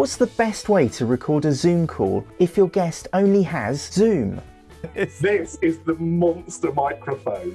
What's the best way to record a Zoom call if your guest only has Zoom? This is the monster microphone.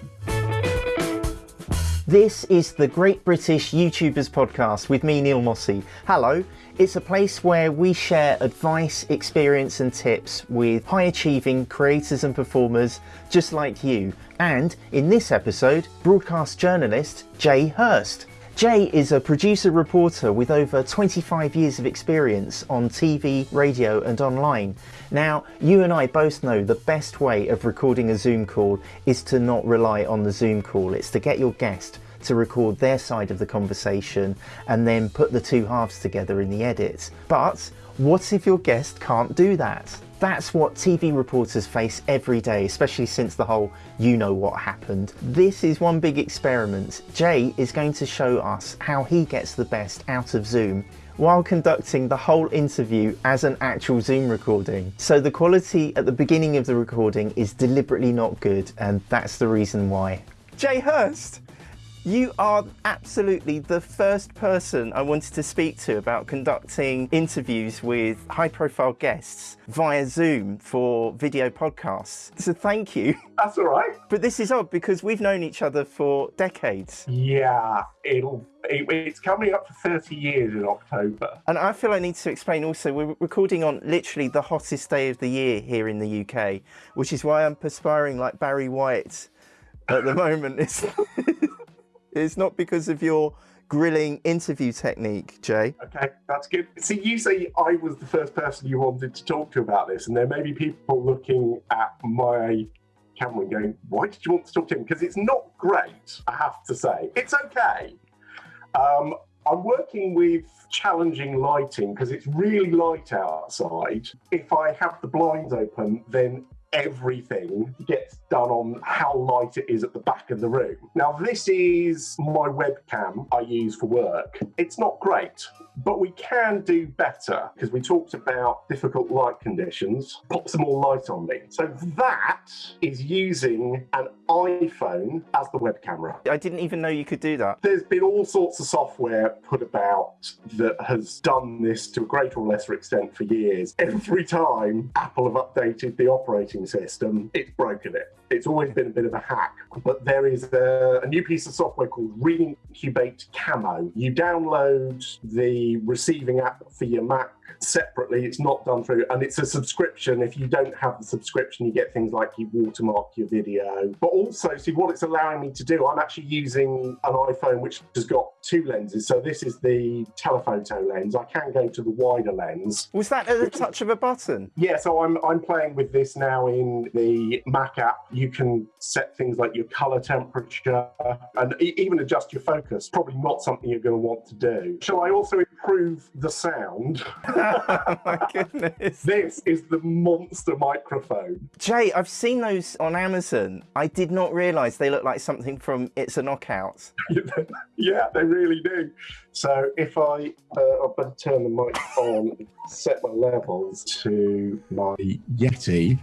This is the Great British YouTubers podcast with me, Neil Mossey. Hello, it's a place where we share advice, experience, and tips with high achieving creators and performers just like you. And in this episode, broadcast journalist Jay Hurst. Jay is a producer reporter with over 25 years of experience on TV, radio, and online. Now, you and I both know the best way of recording a Zoom call is to not rely on the Zoom call, it's to get your guest to record their side of the conversation and then put the two halves together in the edit. But what if your guest can't do that? That's what TV reporters face every day, especially since the whole you know what happened. This is one big experiment. Jay is going to show us how he gets the best out of Zoom while conducting the whole interview as an actual Zoom recording. So the quality at the beginning of the recording is deliberately not good, and that's the reason why. Jay Hurst! You are absolutely the first person I wanted to speak to about conducting interviews with high profile guests via Zoom for video podcasts. So thank you. That's all right. But this is odd because we've known each other for decades. Yeah, it'll. It, it's coming up for 30 years in October. And I feel I need to explain also, we're recording on literally the hottest day of the year here in the UK, which is why I'm perspiring like Barry White at the moment. It's not because of your grilling interview technique, Jay. Okay, that's good. See, you say I was the first person you wanted to talk to about this, and there may be people looking at my camera and going, why did you want to talk to him? Because it's not great, I have to say. It's okay. Um, I'm working with challenging lighting because it's really light outside. If I have the blinds open, then everything gets done on how light it is at the back of the room. Now, this is my webcam I use for work. It's not great, but we can do better because we talked about difficult light conditions. Pop some more light on me. So that is using an iPhone as the web camera. I didn't even know you could do that. There's been all sorts of software put about that has done this to a greater or lesser extent for years. Every time Apple have updated the operating system, it's broken it. It's always been a bit of a hack, but there is a, a new piece of software called Reincubate Camo. You download the receiving app for your Mac separately. It's not done through, and it's a subscription. If you don't have the subscription, you get things like you watermark your video. But also, see what it's allowing me to do. I'm actually using an iPhone which has got two lenses. So this is the telephoto lens. I can go to the wider lens. Was that at the touch of a button? Yeah. So I'm I'm playing with this now in the Mac app. You can set things like your color temperature and even adjust your focus. Probably not something you're going to want to do. Shall I also improve the sound? oh my goodness. This is the monster microphone. Jay, I've seen those on Amazon. I did not realise they look like something from It's a Knockout. yeah, they really do. So if I, uh, I better turn the mic on, set my levels to my Yeti,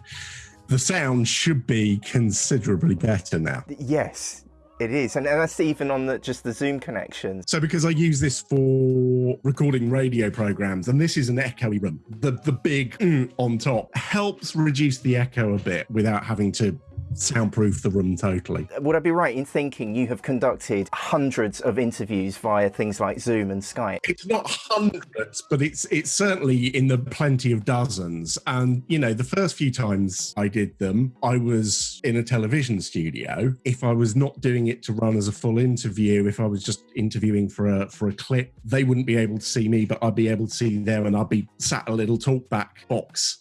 the sound should be considerably better now. Yes, it is, and that's even on the, just the Zoom connection. So because I use this for recording radio programs, and this is an echoey room, the the big mm on top helps reduce the echo a bit without having to soundproof the room totally. Would I be right in thinking you have conducted hundreds of interviews via things like Zoom and Skype? It's not hundreds, but it's it's certainly in the plenty of dozens. And you know, the first few times I did them, I was in a television studio. If I was not doing it to run as a full interview, if I was just interviewing for a for a clip, they wouldn't be able to see me, but I'd be able to see them and I'd be sat a little talkback box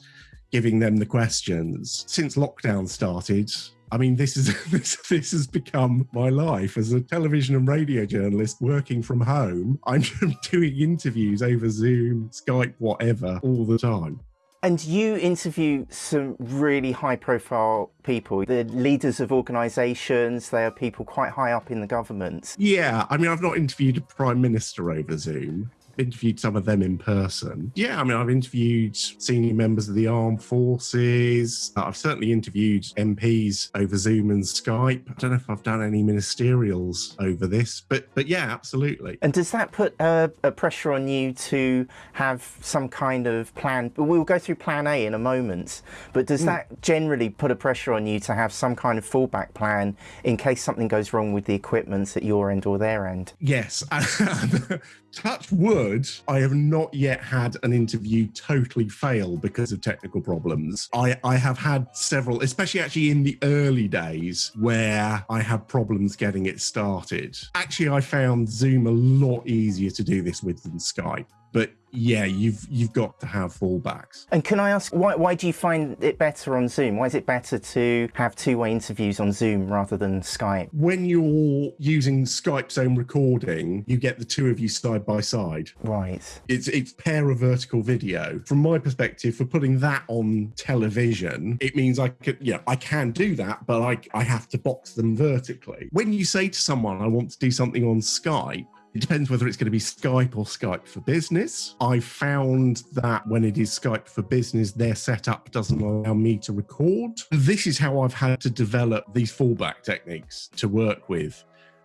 giving them the questions. Since lockdown started, I mean, this is this, this has become my life as a television and radio journalist working from home. I'm doing interviews over Zoom, Skype, whatever, all the time. And you interview some really high profile people, the leaders of organisations, they are people quite high up in the government. Yeah, I mean, I've not interviewed a prime minister over Zoom, interviewed some of them in person. Yeah, I mean, I've interviewed senior members of the armed forces. I've certainly interviewed MPs over Zoom and Skype. I don't know if I've done any ministerials over this, but but yeah, absolutely. And does that put a, a pressure on you to have some kind of plan? We'll go through plan A in a moment, but does mm. that generally put a pressure on you to have some kind of fallback plan in case something goes wrong with the equipment at your end or their end? Yes. touch wood, I have not yet had an interview totally fail because of technical problems. I, I have had several, especially actually in the early days where I had problems getting it started. Actually, I found Zoom a lot easier to do this with than Skype. But yeah, you've you've got to have fallbacks. And can I ask why why do you find it better on Zoom? Why is it better to have two-way interviews on Zoom rather than Skype? When you're using Skype's own recording, you get the two of you side by side. Right. It's it's pair of vertical video. From my perspective, for putting that on television, it means I could yeah, I can do that, but I I have to box them vertically. When you say to someone I want to do something on Skype, it depends whether it's going to be Skype or Skype for Business. I found that when it is Skype for Business, their setup doesn't allow me to record. This is how I've had to develop these fallback techniques to work with.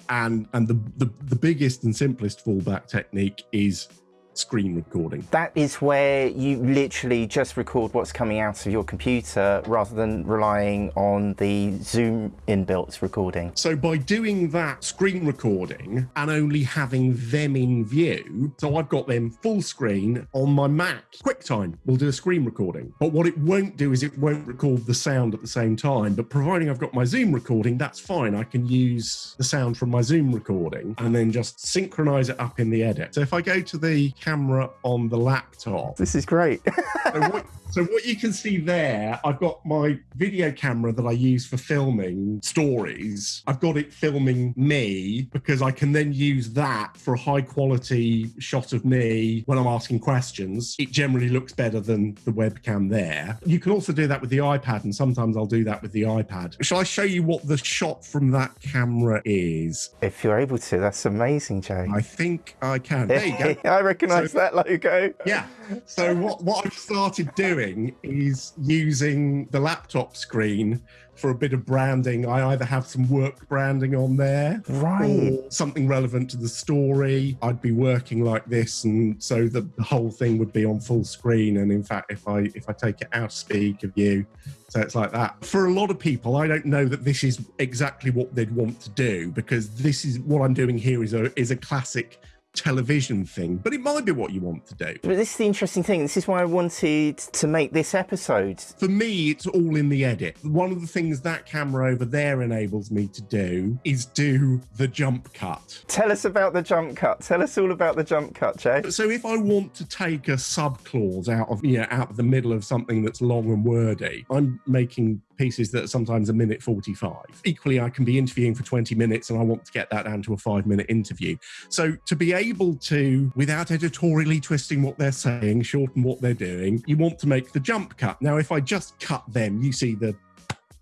And and the, the, the biggest and simplest fallback technique is screen recording. That is where you literally just record what's coming out of your computer rather than relying on the Zoom inbuilt recording. So by doing that screen recording and only having them in view, so I've got them full screen on my Mac, QuickTime will do a screen recording. But what it won't do is it won't record the sound at the same time. But providing I've got my Zoom recording, that's fine. I can use the sound from my Zoom recording and then just synchronize it up in the edit. So if I go to the camera on the laptop. This is great. so, what, so, what, you can see there, I've got my video camera that I use for filming stories. I've got it filming me because I can then use that for a high quality shot of me when I'm asking questions. It generally looks better than the webcam there. You can also do that with the iPad, and sometimes I'll do that with the iPad. Shall I show you what the shot from that camera is? If you're able to, that's amazing, Jay. I think I can. There you go. I recognise recognise so, that logo. Yeah. So what, what I've started doing is using the laptop screen for a bit of branding. I either have some work branding on there, right, or something relevant to the story. I'd be working like this, and so the, the whole thing would be on full screen. And in fact, if I if I take it out of speaker view, so it's like that. For a lot of people, I don't know that this is exactly what they'd want to do because this is what I'm doing here is a is a classic television thing, but it might be what you want to do. But this is the interesting thing. This is why I wanted to make this episode. For me, it's all in the edit. One of the things that camera over there enables me to do is do the jump cut. Tell us about the jump cut. Tell us all about the jump cut, Jay. So if I want to take a sub clause out of yeah, out of the middle of something that's long and wordy, I'm making pieces that are sometimes a minute 45. Equally, I can be interviewing for 20 minutes and I want to get that down to a five minute interview. So to be able to, without editorially twisting what they're saying, shorten what they're doing, you want to make the jump cut. Now, if I just cut them, you see the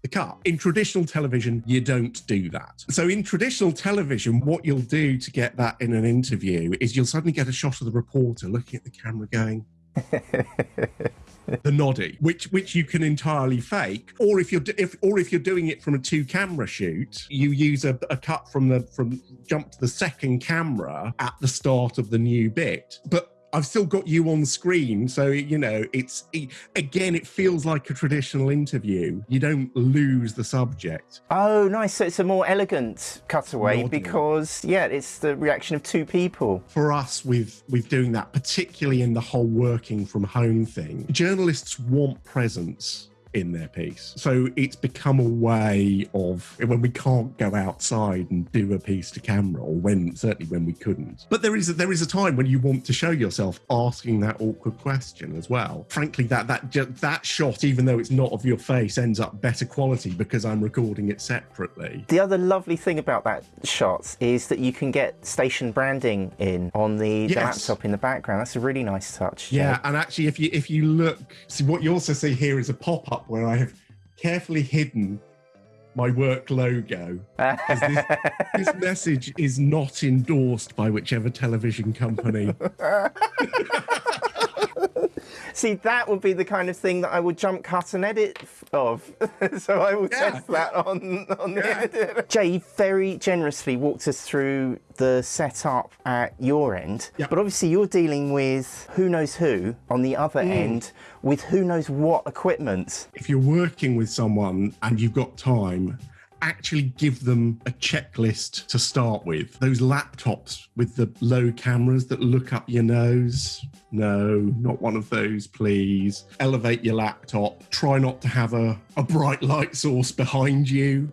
the cut. In traditional television, you don't do that. So in traditional television, what you'll do to get that in an interview is you'll suddenly get a shot of the reporter looking at the camera going, the noddy, which which you can entirely fake, or if you're if or if you're doing it from a two camera shoot, you use a, a cut from the from jump to the second camera at the start of the new bit, but I've still got you on screen. So, you know, it's it, again, it feels like a traditional interview. You don't lose the subject. Oh, nice. So it's a more elegant cutaway because, yeah, it's the reaction of two people. For us, with, with doing that, particularly in the whole working from home thing, journalists want presence in their piece. So it's become a way of when we can't go outside and do a piece to camera, or when certainly when we couldn't. But there is a, there is a time when you want to show yourself asking that awkward question as well. Frankly, that that that shot, even though it's not of your face, ends up better quality because I'm recording it separately. The other lovely thing about that shot is that you can get station branding in on the, yes. the laptop in the background. That's a really nice touch. Yeah, and actually, if you if you look, see what you also see here is a pop up where I have carefully hidden my work logo. This, this message is not endorsed by whichever television company. See, that would be the kind of thing that I would jump cut and edit of. so I will Yeah. test that on, on the Yeah. edit. Jay very generously walked us through the setup at your end. Yeah. But obviously, you're dealing with who knows who on the other Mm. end with who knows what equipment. if you're working with someone and you've got time, actually give them a checklist to start with. Those laptops with the low cameras that look up your nose. No, not one of those, please. Elevate your laptop. Try not to have a, a bright light source behind you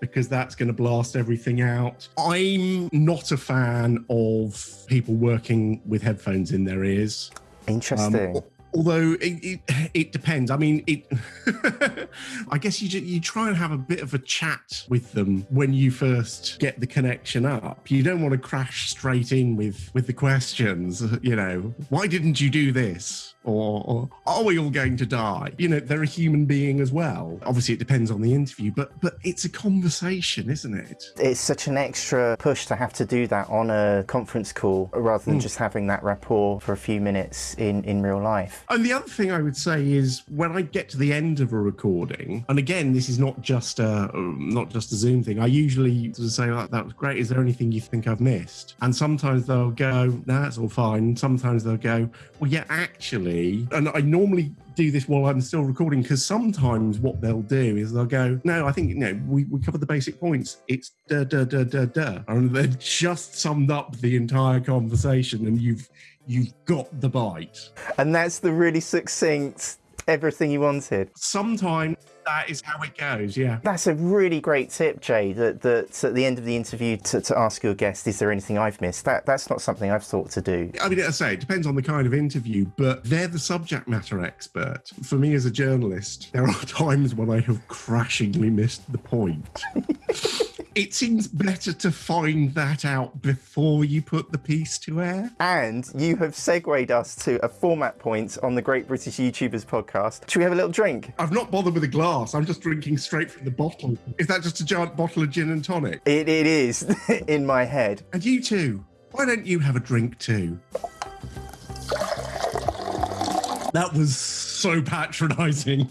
because that's going to blast everything out. I'm not a fan of people working with headphones in their ears. Um, Interesting. Although it, it, it depends. I mean, it. I guess you you try and have a bit of a chat with them when you first get the connection up. You don't want to crash straight in with with the questions. You know, why didn't you do this? Or, or are we all going to die? You know, they're a human being as well. Obviously, it depends on the interview, but but it's a conversation, isn't it? it's such an extra push to have to do that on a conference call rather than hmm. just having that rapport for a few minutes in, in real life. And the other thing I would say is when I get to the end of a recording, and again, this is not just a not just a Zoom thing. I usually sort of say, oh, "That was great. Is there anything you think I've missed?" And sometimes they'll go, "No, that's all fine." Sometimes they'll go, "Well, yeah, actually." And I normally do this while I'm still recording because sometimes what they'll do is they'll go, "No, I think you know we, we covered the basic points. It's da da da da da," and they've just summed up the entire conversation, and you've you've got the bite. And that's the really succinct everything you wanted. sometimes that is how it goes. Yeah. That's a really great tip, Jay. That, that at the end of the interview to, to ask your guest, is there anything I've missed? That that's not something I've thought to do. I mean, as I say, it depends on the kind of interview, but they're the subject matter expert. For me as a journalist, there are times when I have crashingly missed the point. it seems better to find that out before you put the piece to air. And you have segued us to a format point on the Great British YouTubers podcast. Should we have a little drink? I've not bothered with a glass. I'm just drinking straight from the bottle. Is that just a giant bottle of gin and tonic? It, it is in my head. And you too. Why don't you have a drink too? That was so patronizing.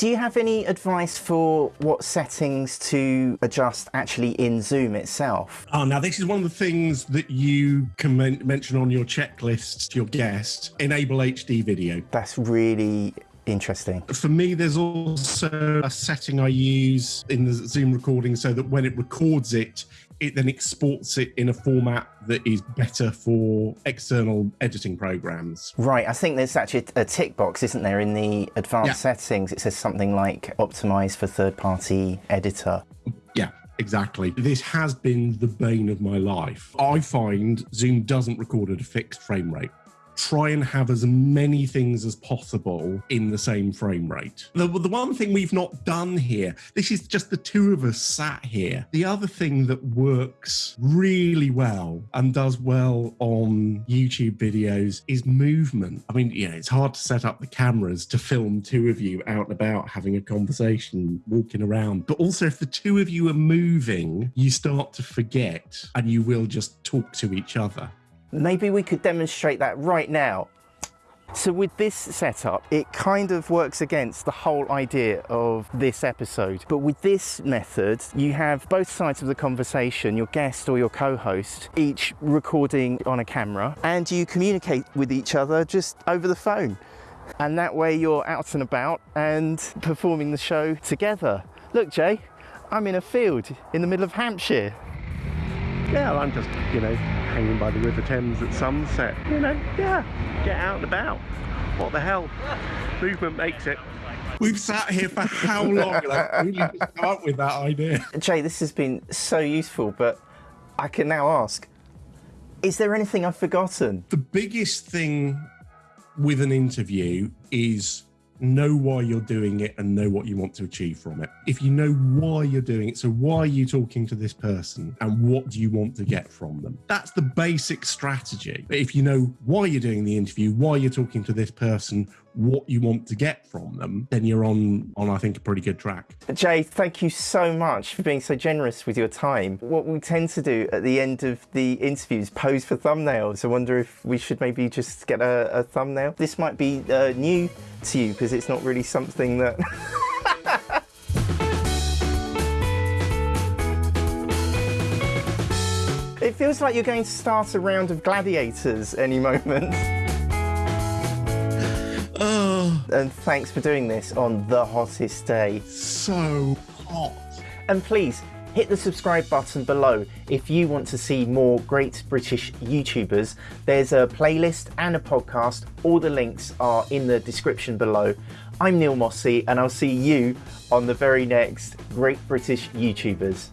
Do you have any advice for what settings to adjust actually in Zoom itself? Oh, now this is one of the things that you can men- mention on your checklist to your guest. Enable HD video. That's really interesting. For me, there's also a setting I use in the Zoom recording so that when it records it, it then exports it in a format that is better for external editing programs. Right, I think there's actually a tick box, isn't there, in the advanced Yeah. settings? It says something like optimize for third party editor. Yeah, exactly. This has been the bane of my life. I find Zoom doesn't record at a fixed frame rate. Try and have as many things as possible in the same frame rate. The, the one thing we've not done here, this is just the two of us sat here. The other thing that works really well and does well on YouTube videos is movement. I mean, yeah, it's hard to set up the cameras to film two of you out and about having a conversation, walking around. But also, if the two of you are moving, you start to forget and you will just talk to each other. Maybe we could demonstrate that right now. So with this setup, it kind of works against the whole idea of this episode. But with this method, you have both sides of the conversation, your guest or your co-host, each recording on a camera, and you communicate with each other just over the phone. And that way you're out and about and performing the show together. Look, Jay, I'm in a field in the middle of Hampshire. Yeah, I'm just, you know, hanging by the River Thames at sunset. You know, yeah, get out and about. What the hell? Movement makes it. We've sat here for how long? and I've really just come up with that idea. Jay, this has been so useful, but I can now ask is there anything I've forgotten? The biggest thing with an interview is know why you're doing it and know what you want to achieve from it. If you know why you're doing it, so why are you talking to this person and what do you want to get from them? That's the basic strategy. If you know why you're doing the interview, why you're talking to this person, what you want to get from them, then you're on on I think a pretty good track. Jay, thank you so much for being so generous with your time. What we tend to do at the end of the interviews pose for thumbnails. I wonder if we should maybe just get a, a thumbnail. This might be uh, new to you because it's not really something that. it feels like you're going to start a round of gladiators any moment. And thanks for doing this on the hottest day. so hot. And please hit the subscribe button below if you want to see more great British YouTubers. There's a playlist and a podcast. All the links are in the description below. I'm Neil Mossey, and I'll see you on the very next Great British YouTubers.